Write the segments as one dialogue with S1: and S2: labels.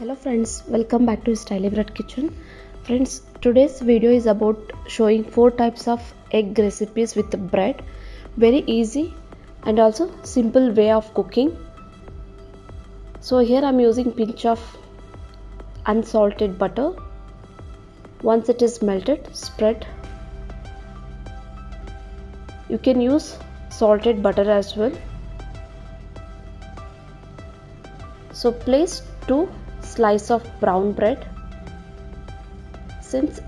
S1: hello friends welcome back to styly bread kitchen. Friends today's video is about showing four types of egg recipes with bread. Very easy and also simple way of cooking. So here i'm using pinch of unsalted butter. Once it is melted spread. You can use salted butter as well. So place two slice of brown bread. Since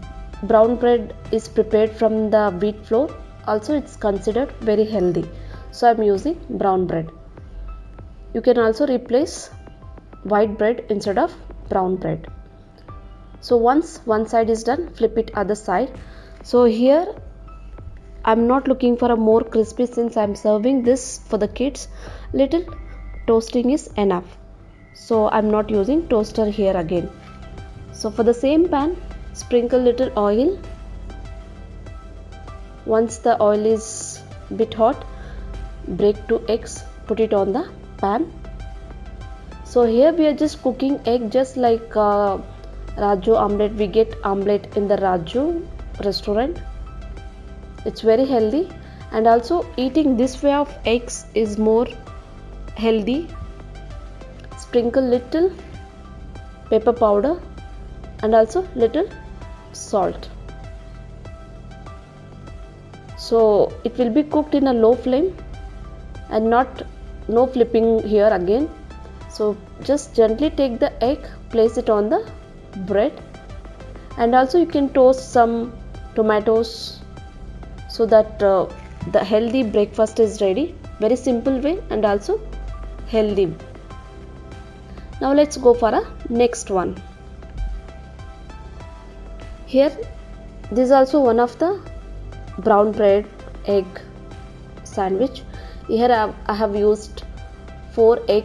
S1: brown bread is prepared from the wheat flour also it's considered very healthy. So i'm using brown bread. You can also replace white bread instead of brown bread. So once one side is done flip it other side. So here i'm not looking for a more crispy since i'm serving this for the kids. Little toasting is enough so I'm not using toaster here again. So for the same pan sprinkle little oil. Once the oil is bit hot break two eggs put it on the pan. So here we are just cooking egg just like uh, Raju omelette. We get omelette in the Raju restaurant. It's very healthy. And also eating this way of eggs is more healthy sprinkle little pepper powder and also little salt. So it will be cooked in a low flame and not no flipping here again. So just gently take the egg place it on the bread and also you can toast some tomatoes so that uh, the healthy breakfast is ready. Very simple way and also healthy now let's go for a next one. Here this is also one of the brown bread egg sandwich. Here I have used 4 egg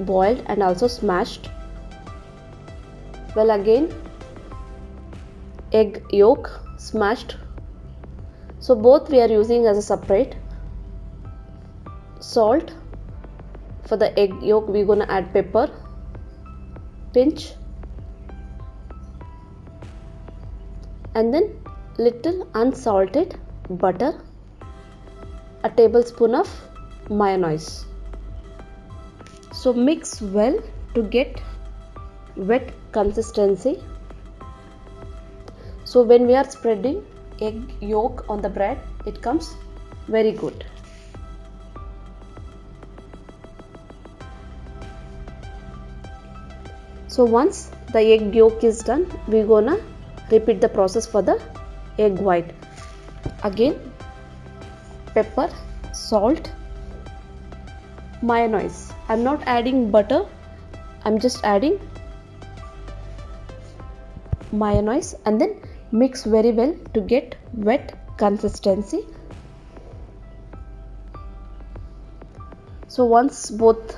S1: boiled and also smashed. Well again egg yolk smashed. So both we are using as a separate salt. For the egg yolk we're gonna add pepper pinch. And then little unsalted butter. A tablespoon of mayonnaise. So mix well to get wet consistency. So when we are spreading egg yolk on the bread it comes very good so once the egg yolk is done we're gonna repeat the process for the egg white. Again pepper salt mayonnaise. I'm not adding butter. I'm just adding mayonnaise and then mix very well to get wet consistency. So once both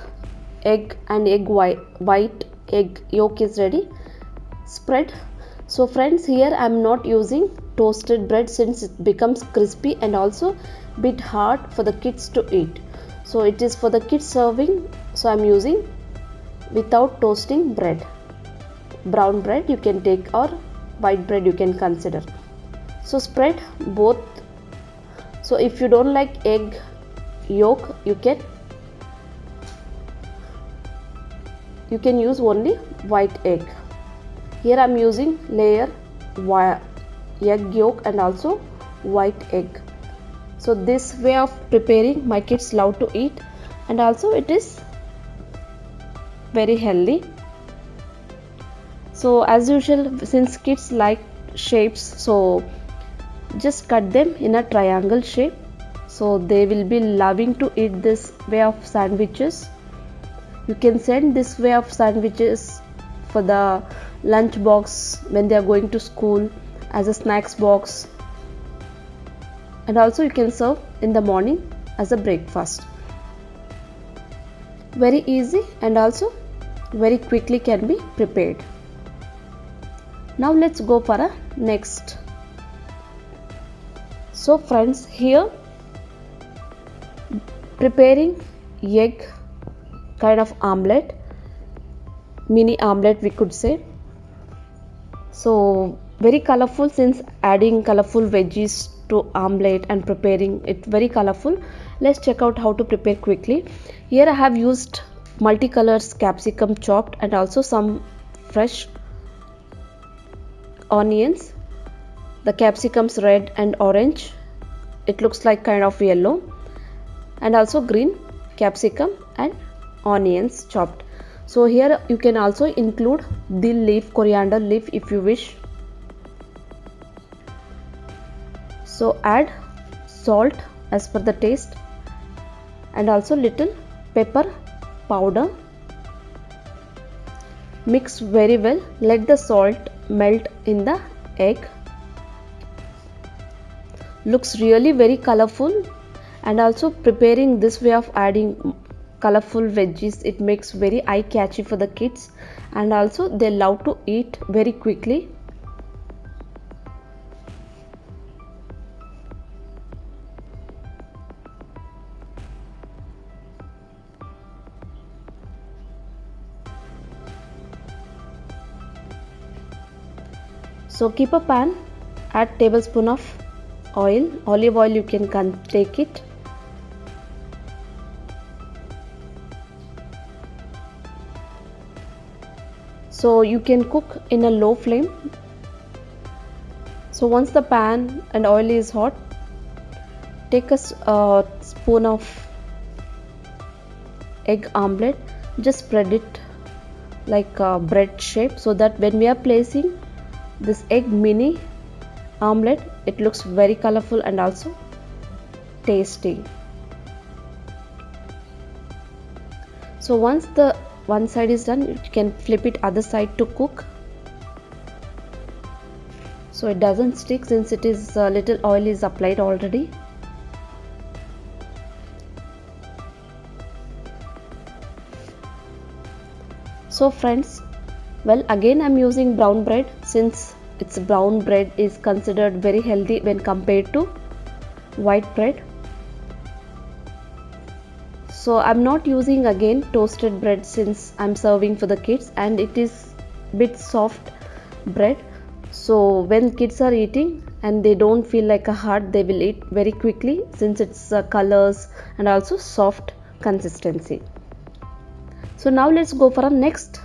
S1: egg and egg white, white egg yolk is ready. Spread. So friends here i'm not using toasted bread since it becomes crispy and also bit hard for the kids to eat. So it is for the kids serving. So i'm using without toasting bread. Brown bread you can take or white bread you can consider. So spread both. So if you don't like egg yolk you can you can use only white egg. Here I'm using layer egg yolk and also white egg. So this way of preparing my kids love to eat. And also it is very healthy. So as usual since kids like shapes so just cut them in a triangle shape. So they will be loving to eat this way of sandwiches you can send this way of sandwiches for the lunch box when they are going to school as a snacks box. And also you can serve in the morning as a breakfast. Very easy and also very quickly can be prepared. Now let's go for a next. So friends here preparing egg kind of omelette mini omelette we could say. So very colorful since adding colorful veggies to omelette and preparing it very colorful. Let's check out how to prepare quickly. Here i have used multicolors capsicum chopped and also some fresh onions. The capsicums red and orange. It looks like kind of yellow. And also green capsicum and onions chopped. So here you can also include the leaf coriander leaf if you wish. So add salt as per the taste and also little pepper powder. Mix very well. Let the salt melt in the egg. Looks really very colorful and also preparing this way of adding colorful veggies it makes very eye catchy for the kids. And also they love to eat very quickly. So keep a pan add tablespoon of oil. Olive oil you can take it so you can cook in a low flame. So once the pan and oil is hot take a uh, spoon of egg omelette. Just spread it like a bread shape so that when we are placing this egg mini omelette it looks very colorful and also tasty. So once the one side is done you can flip it other side to cook. So it doesn't stick since it is a little oil is applied already. So friends well again i'm using brown bread since its brown bread is considered very healthy when compared to white bread so i'm not using again toasted bread since i'm serving for the kids and it is bit soft bread. So when kids are eating and they don't feel like a hard they will eat very quickly since its uh, colors and also soft consistency. So now let's go for our next.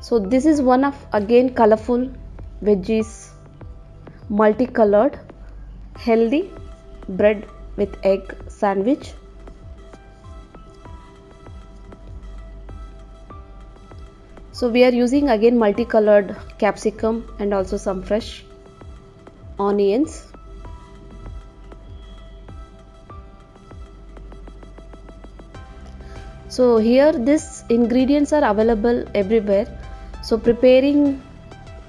S1: So this is one of again colorful veggies multicolored healthy bread with egg sandwich. So we are using again multicolored capsicum and also some fresh onions. So here these ingredients are available everywhere. So preparing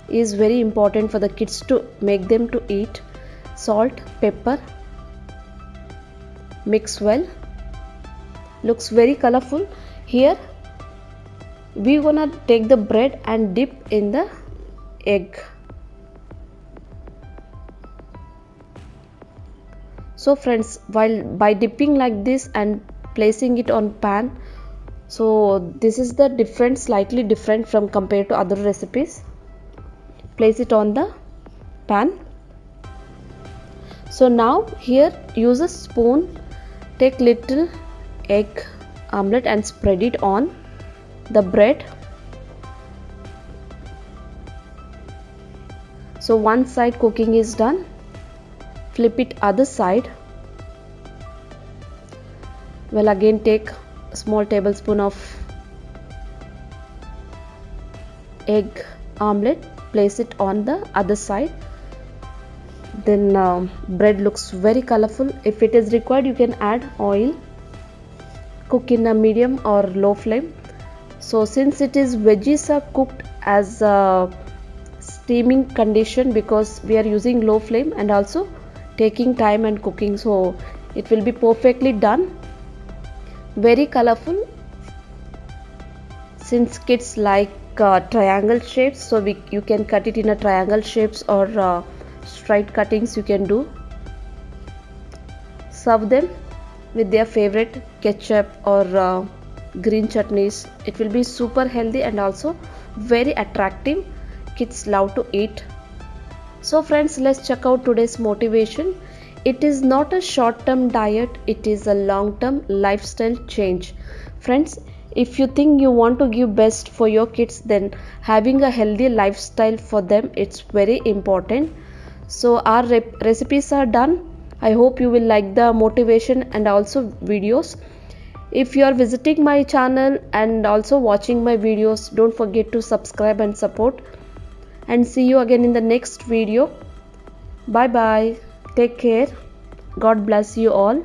S1: is very important for the kids to make them to eat. Salt pepper mix well. Looks very colorful. Here we gonna take the bread and dip in the egg. So friends while by dipping like this and placing it on pan so this is the different slightly different from compared to other recipes. Place it on the pan. So now here use a spoon take little egg omelette and spread it on the bread. So one side cooking is done. Flip it other side. Well again take small tablespoon of egg omelette place it on the other side then uh, bread looks very colorful. If it is required you can add oil cook in a medium or low flame. So since it is veggies are cooked as a steaming condition because we are using low flame and also taking time and cooking so it will be perfectly done. Very colorful. Since kids like uh, triangle shapes so we you can cut it in a triangle shapes or uh, straight cuttings you can do. Serve them with their favorite ketchup or uh, green chutneys. It will be super healthy and also very attractive. Kids love to eat. So friends let's check out today's motivation. It is not a short term diet. It is a long term lifestyle change. Friends if you think you want to give best for your kids then having a healthy lifestyle for them it's very important so our recipes are done. I hope you will like the motivation and also videos. If you are visiting my channel and also watching my videos don't forget to subscribe and support. And see you again in the next video. Bye bye. Take care. God bless you all